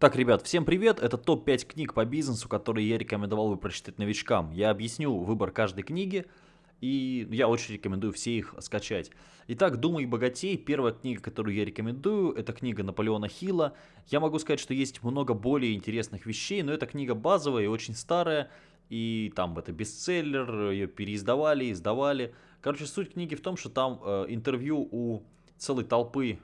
Так, ребят, всем привет! Это топ-5 книг по бизнесу, которые я рекомендовал бы прочитать новичкам. Я объясню выбор каждой книги, и я очень рекомендую все их скачать. Итак, «Думай богатей» — первая книга, которую я рекомендую, это книга Наполеона Хилла. Я могу сказать, что есть много более интересных вещей, но эта книга базовая и очень старая, и там это бестселлер, ее переиздавали, издавали. Короче, суть книги в том, что там э, интервью у целой толпы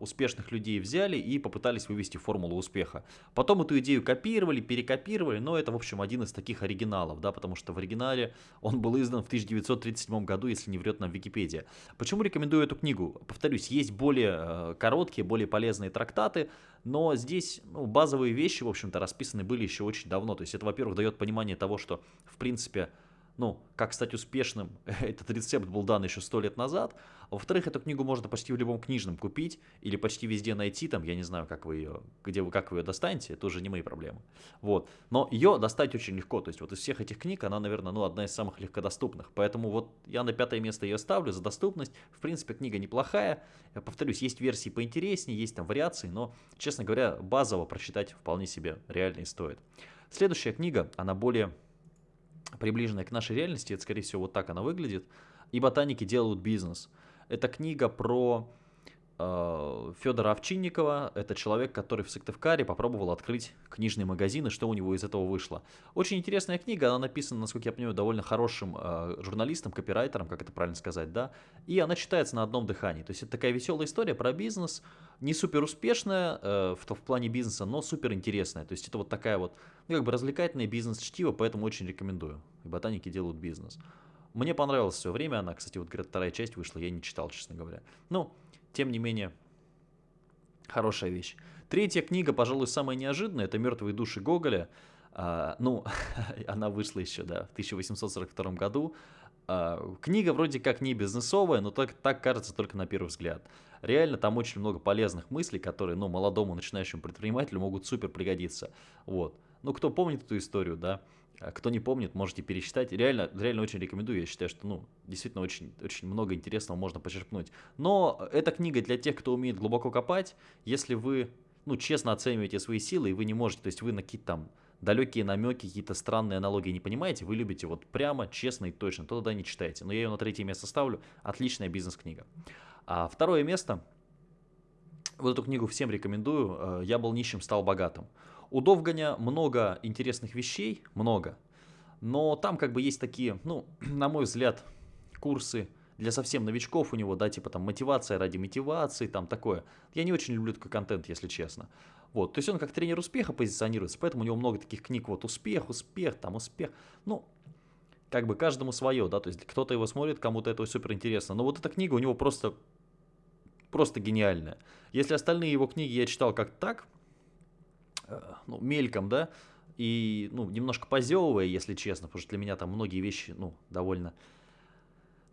успешных людей взяли и попытались вывести формулу успеха. Потом эту идею копировали, перекопировали, но это, в общем, один из таких оригиналов, да, потому что в оригинале он был издан в 1937 году, если не врет нам Википедия. Почему рекомендую эту книгу? Повторюсь, есть более э, короткие, более полезные трактаты, но здесь ну, базовые вещи, в общем-то, расписаны были еще очень давно. То есть это, во-первых, дает понимание того, что, в принципе, ну, как стать успешным, этот рецепт был дан еще сто лет назад. А во-вторых, эту книгу можно почти в любом книжном купить или почти везде найти, там, я не знаю, как вы ее, где вы, как вы ее достанете, это уже не мои проблемы. Вот, но ее достать очень легко, то есть вот из всех этих книг она, наверное, ну, одна из самых легкодоступных, поэтому вот я на пятое место ее ставлю за доступность. В принципе, книга неплохая, я повторюсь, есть версии поинтереснее, есть там вариации, но, честно говоря, базово прочитать вполне себе реально и стоит. Следующая книга, она более приближенная к нашей реальности, это, скорее всего, вот так она выглядит. И ботаники делают бизнес. Это книга про Федора Овчинникова. Это человек, который в Сыктывкаре попробовал открыть книжный магазин, и что у него из этого вышло. Очень интересная книга, она написана, насколько я понимаю, довольно хорошим э, журналистом, копирайтером, как это правильно сказать, да. И она читается на одном дыхании. То есть это такая веселая история про бизнес, не супер успешная э, в, в плане бизнеса, но супер интересная. То есть это вот такая вот, ну, как бы развлекательное бизнес-чтиво, поэтому очень рекомендую. И ботаники делают бизнес. Мне понравилось все время она, кстати, вот, говорят, вторая часть вышла, я не читал, честно говоря. Ну, тем не менее, хорошая вещь. Третья книга, пожалуй, самая неожиданная, это «Мертвые души Гоголя». А, ну, она вышла еще, да, в 1842 году. А, книга вроде как не бизнесовая, но так, так кажется только на первый взгляд. Реально там очень много полезных мыслей, которые, ну, молодому начинающему предпринимателю могут супер пригодиться. Вот. Ну, кто помнит эту историю, да, кто не помнит, можете пересчитать. Реально, реально очень рекомендую. Я считаю, что ну, действительно очень, очень много интересного можно почерпнуть. Но эта книга для тех, кто умеет глубоко копать. Если вы ну, честно оцениваете свои силы, и вы не можете, то есть вы на какие-то там далекие намеки, какие-то странные аналогии не понимаете, вы любите вот прямо, честно и точно, то тогда не читайте. Но я ее на третье место ставлю. Отличная бизнес-книга. А второе место. Вот эту книгу всем рекомендую. Э, «Я был нищим, стал богатым». У Довганя много интересных вещей, много. Но там как бы есть такие, ну, на мой взгляд, курсы для совсем новичков у него, да, типа там мотивация ради мотивации, там такое. Я не очень люблю такой контент, если честно. Вот, то есть он как тренер успеха позиционируется, поэтому у него много таких книг, вот успех, успех, там успех. Ну, как бы каждому свое, да, то есть кто-то его смотрит, кому-то это супер интересно. Но вот эта книга у него просто, просто гениальная. Если остальные его книги я читал как так, ну, мельком, да, и, ну, немножко позевывая, если честно, потому что для меня там многие вещи, ну, довольно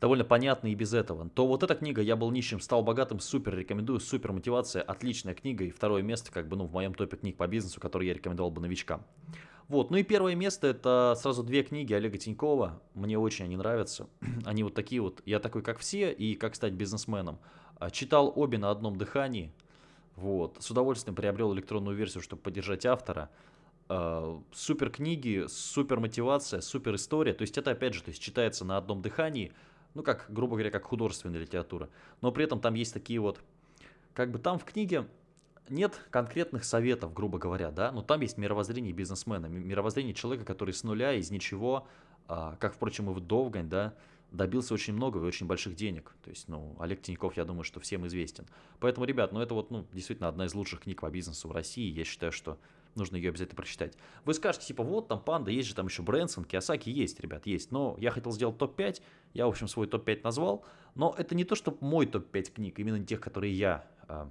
довольно понятно и без этого, то вот эта книга «Я был нищим, стал богатым» супер рекомендую, супер мотивация, отличная книга и второе место как бы ну в моем топе книг по бизнесу, который я рекомендовал бы новичкам. Вот, ну и первое место это сразу две книги Олега Тинькова, мне очень они нравятся, они вот такие вот, я такой как все и как стать бизнесменом. А, читал обе на одном дыхании, вот, с удовольствием приобрел электронную версию, чтобы поддержать автора. Uh, супер книги, супер мотивация, супер история. То есть это опять же, то есть читается на одном дыхании ну, как, грубо говоря, как художественная литература. Но при этом там есть такие вот, как бы там в книге нет конкретных советов, грубо говоря, да, но там есть мировоззрение бизнесмена, мировоззрение человека, который с нуля, из ничего, а, как, впрочем, и в Довгань, да, добился очень много и очень больших денег. То есть, ну, Олег Тиньков, я думаю, что всем известен. Поэтому, ребят, ну, это вот, ну, действительно одна из лучших книг по бизнесу в России. Я считаю, что нужно ее обязательно прочитать. Вы скажете, типа, вот там Панда, есть же там еще Брэнсон, Киосаки, есть, ребят, есть. Но я хотел сделать топ-5, я, в общем, свой топ-5 назвал. Но это не то, что мой топ-5 книг, именно тех, которые я а,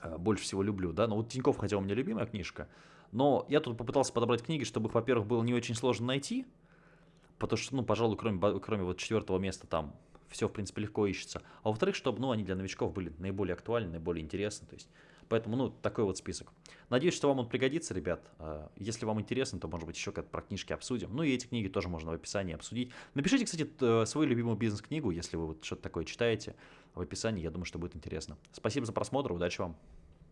а, больше всего люблю, да. Но вот Тиньков, хотя у меня любимая книжка, но я тут попытался подобрать книги, чтобы их, во-первых, было не очень сложно найти, потому что, ну, пожалуй, кроме, кроме вот четвертого места там все, в принципе, легко ищется. А во-вторых, чтобы, ну, они для новичков были наиболее актуальны, наиболее интересны, то есть Поэтому, ну, такой вот список. Надеюсь, что вам он пригодится, ребят. А, если вам интересно, то, может быть, еще как-то про книжки обсудим. Ну, и эти книги тоже можно в описании обсудить. Напишите, кстати, свою любимую бизнес-книгу, если вы вот что-то такое читаете в описании. Я думаю, что будет интересно. Спасибо за просмотр, удачи вам.